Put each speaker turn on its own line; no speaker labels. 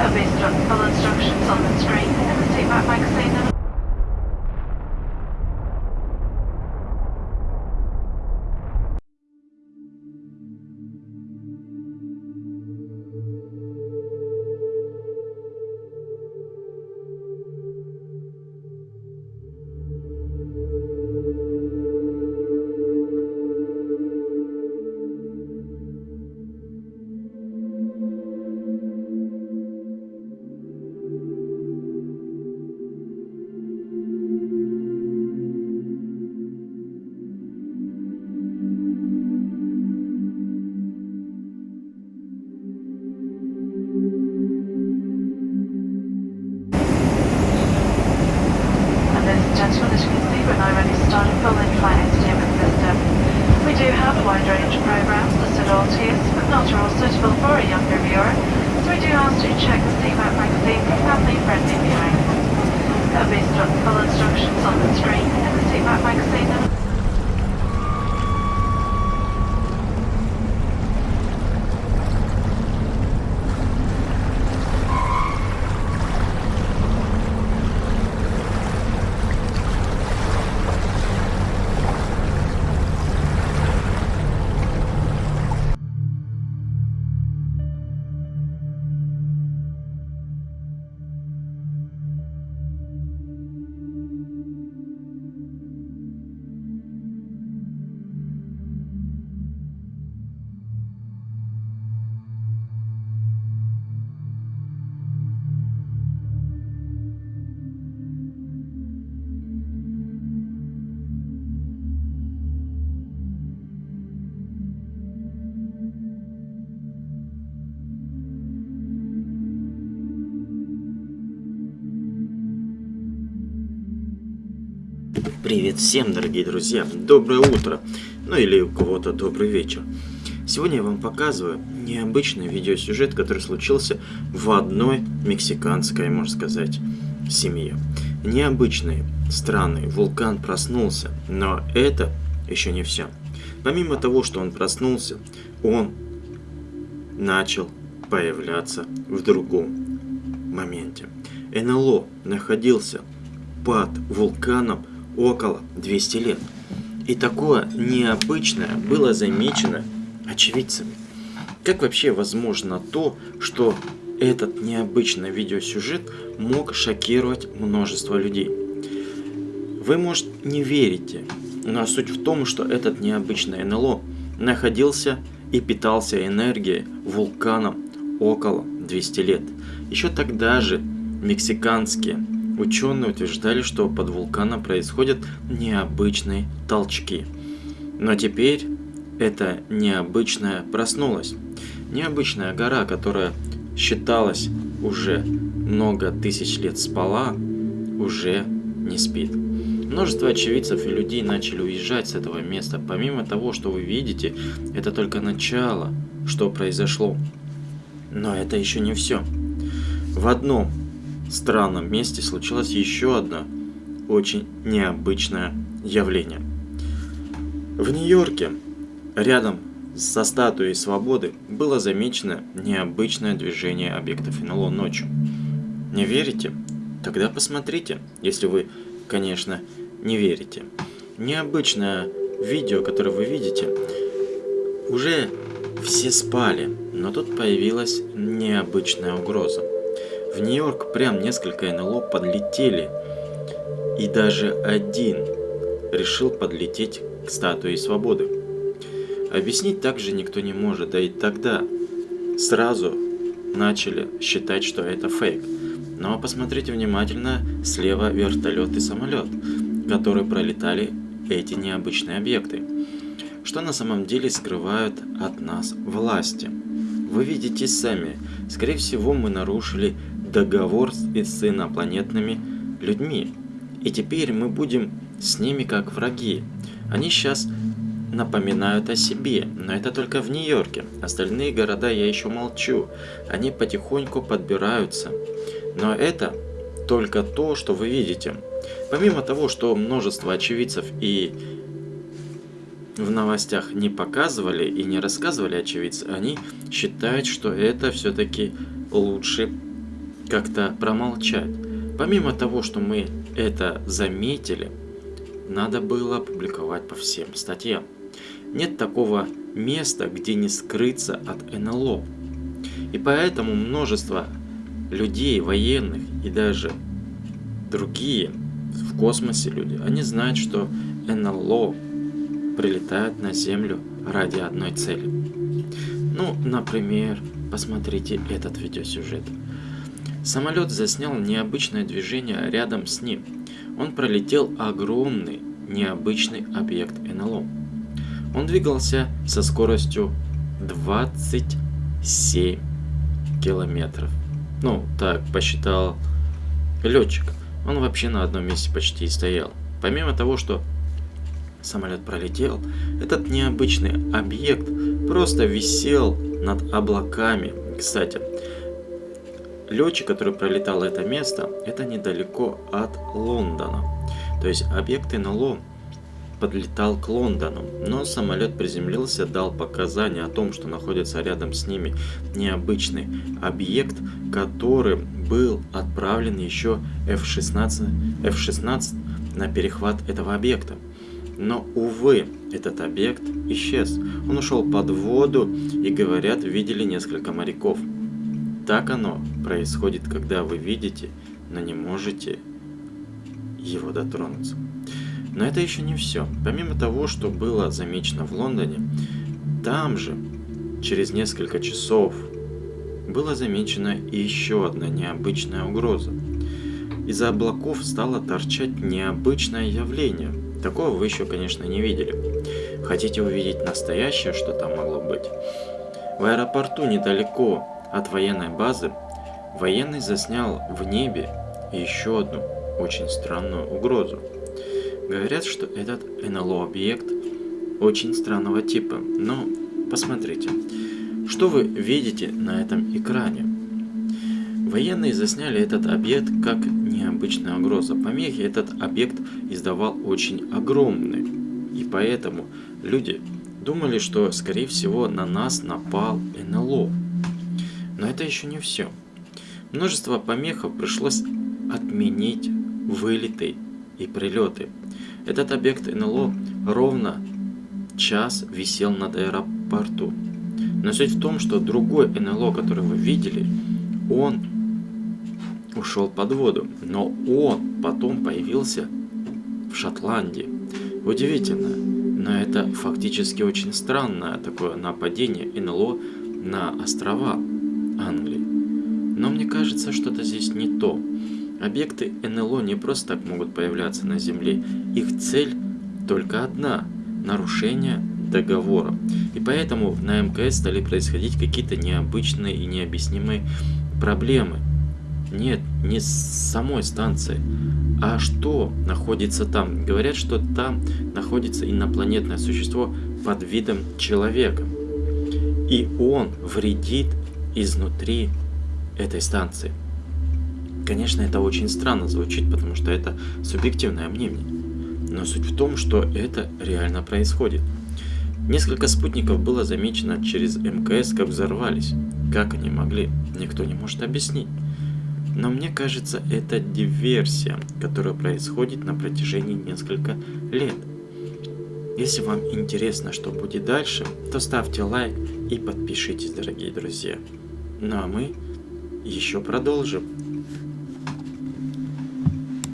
There'll be instru- full instructions on the screen. In the Seatback magazine but suitable for a younger viewer, so we do ask you to check the CMAP magazine for family-friendly viewing. There'll be full instructions on the screen in the CMAP magazine
Привет всем, дорогие друзья! Доброе утро! Ну или у кого-то добрый вечер. Сегодня я вам показываю необычный видеосюжет, который случился в одной мексиканской, можно сказать, семье. Необычный, странный вулкан проснулся, но это еще не все. Помимо того, что он проснулся, он начал появляться в другом моменте. НЛО находился под вулканом около 200 лет. И такое необычное было замечено очевидцами. Как вообще возможно то, что этот необычный видеосюжет мог шокировать множество людей? Вы, может, не верите, но суть в том, что этот необычный НЛО находился и питался энергией вулканом около 200 лет. Еще тогда же мексиканские Ученые утверждали, что под вулканом происходят необычные толчки. Но теперь это необычная проснулась. Необычная гора, которая считалась уже много тысяч лет спала, уже не спит. Множество очевидцев и людей начали уезжать с этого места. Помимо того, что вы видите, это только начало, что произошло. Но это еще не все. В одном странном месте случилось еще одно очень необычное явление. В Нью-Йорке, рядом со статуей свободы, было замечено необычное движение объектов НЛО ночью. Не верите? Тогда посмотрите, если вы, конечно, не верите. Необычное видео, которое вы видите, уже все спали, но тут появилась необычная угроза. В Нью-Йорк прям несколько НЛО подлетели. И даже один решил подлететь к статуе свободы. Объяснить также никто не может, да и тогда сразу начали считать, что это фейк. Но посмотрите внимательно, слева вертолет и самолет, которые пролетали эти необычные объекты. Что на самом деле скрывают от нас власти? Вы видите сами, скорее всего мы нарушили договор с инопланетными людьми. И теперь мы будем с ними как враги. Они сейчас напоминают о себе, но это только в Нью-Йорке. Остальные города я еще молчу. Они потихоньку подбираются. Но это только то, что вы видите. Помимо того, что множество очевидцев и в новостях не показывали и не рассказывали очевидцы, они считают, что это все-таки лучше как-то промолчать. Помимо того, что мы это заметили, надо было опубликовать по всем статьям. Нет такого места, где не скрыться от НЛО. И поэтому множество людей, военных и даже другие в космосе люди, они знают, что НЛО прилетают на Землю ради одной цели. Ну, например, посмотрите этот видеосюжет. Самолет заснял необычное движение рядом с ним. Он пролетел огромный, необычный объект НЛО. Он двигался со скоростью 27 километров. Ну, так посчитал летчик. Он вообще на одном месте почти стоял. Помимо того, что самолет пролетел, этот необычный объект просто висел над облаками. Кстати, летчик, который пролетал это место, это недалеко от Лондона. То есть объект НЛО подлетал к Лондону, но самолет приземлился, дал показания о том, что находится рядом с ними необычный объект, который был отправлен еще F-16, F-16 на перехват этого объекта. Но, увы, этот объект исчез. Он ушел под воду и, говорят, видели несколько моряков. Так оно происходит, когда вы видите, но не можете его дотронуться. Но это еще не все. Помимо того, что было замечено в Лондоне, там же, через несколько часов, была замечена еще одна необычная угроза. Из-за облаков стало торчать необычное явление. Такого вы еще, конечно, не видели. Хотите увидеть настоящее, что там могло быть? В аэропорту недалеко от военной базы военный заснял в небе еще одну очень странную угрозу. Говорят, что этот НЛО-объект очень странного типа, но посмотрите, что вы видите на этом экране. Военные засняли этот объект как необычная угроза. Помехи этот объект издавал очень огромные, и поэтому люди думали, что скорее всего на нас напал НЛО. Но это еще не все. Множество помехов пришлось отменить вылеты и прилеты. Этот объект НЛО ровно час висел над аэропорту. Но суть в том, что другой НЛО, который вы видели, он ушел под воду. Но он потом появился в Шотландии. Удивительно, но это фактически очень странное такое нападение НЛО на острова Англии. Но мне кажется, что-то здесь не то. Объекты НЛО не просто так могут появляться на Земле. Их цель только одна – нарушение договора. И поэтому на МКС стали происходить какие-то необычные и необъяснимые проблемы. Нет, не с самой станции, а что находится там. Говорят, что там находится инопланетное существо под видом человека. И он вредит изнутри этой станции. Конечно, это очень странно звучит, потому что это субъективное мнение. Но суть в том, что это реально происходит. Несколько спутников было замечено через МКС, как взорвались. Как они могли, никто не может объяснить. Но мне кажется, это диверсия, которая происходит на протяжении нескольких лет. Если вам интересно, что будет дальше, то ставьте лайк и подпишитесь, дорогие друзья. Ну а мы еще продолжим.